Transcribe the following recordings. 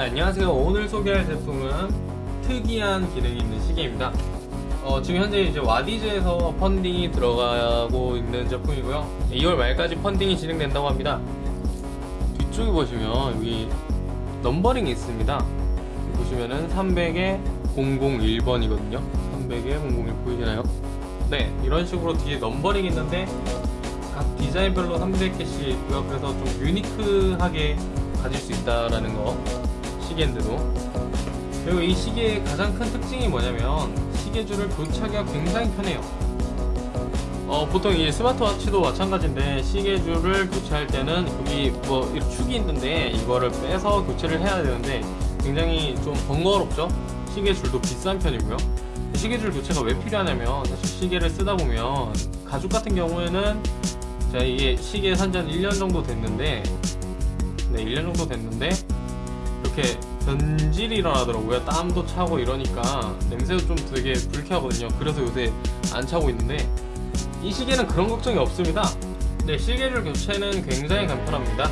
안녕하세요. 오늘 소개할 제품은 특이한 기능이 있는 시계입니다. 어, 지금 현재 이제 와디즈에서 펀딩이 들어가고 있는 제품이고요. 2월 말까지 펀딩이 진행된다고 합니다. 뒤쪽에 보시면 여기 numbering이 있습니다. 보시면은 300에 001번이거든요. 300에 001 보이시나요? 네 이런 식으로 뒤에 numbering이 있는데 각 디자인별로 300개씩 있고요 그래서 좀 unique하게 가질 수 있다라는 거 시계인데도. 그리고 이 시계의 가장 큰 특징이 뭐냐면 시계줄을 교체하기가 굉장히 편해요. 어, 보통 이 스마트워치도 마찬가지인데 시계줄을 교체할 때는 여기 뭐 축이 있는데 이거를 빼서 교체를 해야 되는데 굉장히 좀 번거롭죠? 시계줄도 비싼 편이고요. 시계줄 교체가 왜 필요하냐면 사실 시계를 쓰다 보면 가죽 같은 경우에는 자 이게 시계 산지 1년 정도 됐는데 네 1년 정도 됐는데 이렇게 변질이 일어나더라고요. 땀도 차고 이러니까 냄새도 좀 되게 불쾌하거든요. 그래서 요새 안 차고 있는데 이 시계는 그런 걱정이 없습니다. 네 시계줄 교체는 굉장히 간편합니다.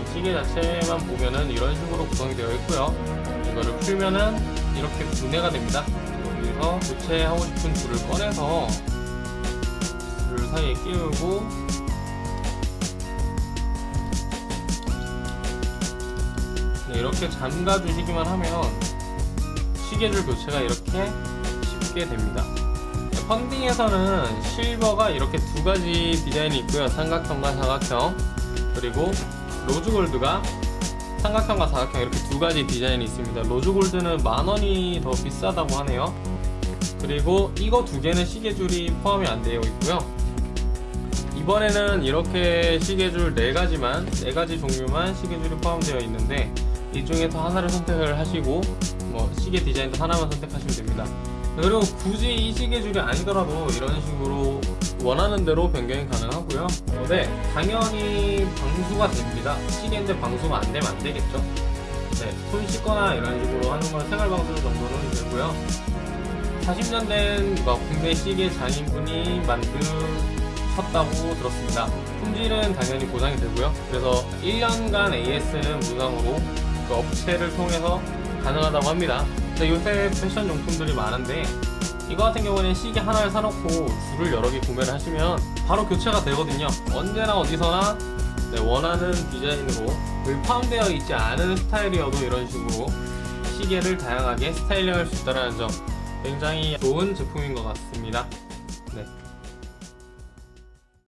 이 시계 자체만 보면은 이런 식으로 구성이 되어 있고요. 이거를 풀면은 이렇게 분해가 됩니다. 여기서 교체하고 싶은 줄을 꺼내서 줄 사이에 끼우고 이렇게 잠가 주시기만 하면 시계줄 교체가 이렇게 쉽게 됩니다. 네, 펀딩에서는 실버가 이렇게 두 가지 디자인이 있고요. 삼각형과 사각형. 그리고 로즈골드가 삼각형과 사각형 이렇게 두 가지 디자인이 있습니다. 로즈골드는 만원이 더 비싸다고 하네요. 그리고 이거 두 개는 시계줄이 포함이 안 되어 있고요. 이번에는 이렇게 시계줄 4가지만 4가지 종류만 시계줄이 포함되어 있는데 이 중에서 하나를 선택을 하시고 뭐 시계 디자인도 하나만 선택하시면 됩니다. 그리고 굳이 이 시계줄이 아니더라도 이런 식으로 원하는 대로 변경이 가능하고요. 어, 네 당연히 방수가 됩니다. 시계인데 방수가 안 되면 안 되겠죠. 네, 손 씻거나 이런 식으로 하는 건 생활 방수 정도는 되고요. 40년 된 국내 시계 장인분이 만드셨다고 들었습니다. 품질은 당연히 보장이 되고요. 그래서 1년간 AS는 무상으로 그 업체를 통해서 가능하다고 합니다. 요새 패션 용품들이 많은데 이거 같은 경우는 시계 하나를 사놓고 줄을 여러 개 구매를 하시면 바로 교체가 되거든요. 언제나 어디서나 네, 원하는 디자인으로 포함되어 있지 않은 스타일이어도 이런 식으로 시계를 다양하게 스타일링할 수 있다는 점 굉장히 좋은 제품인 것 같습니다. 네.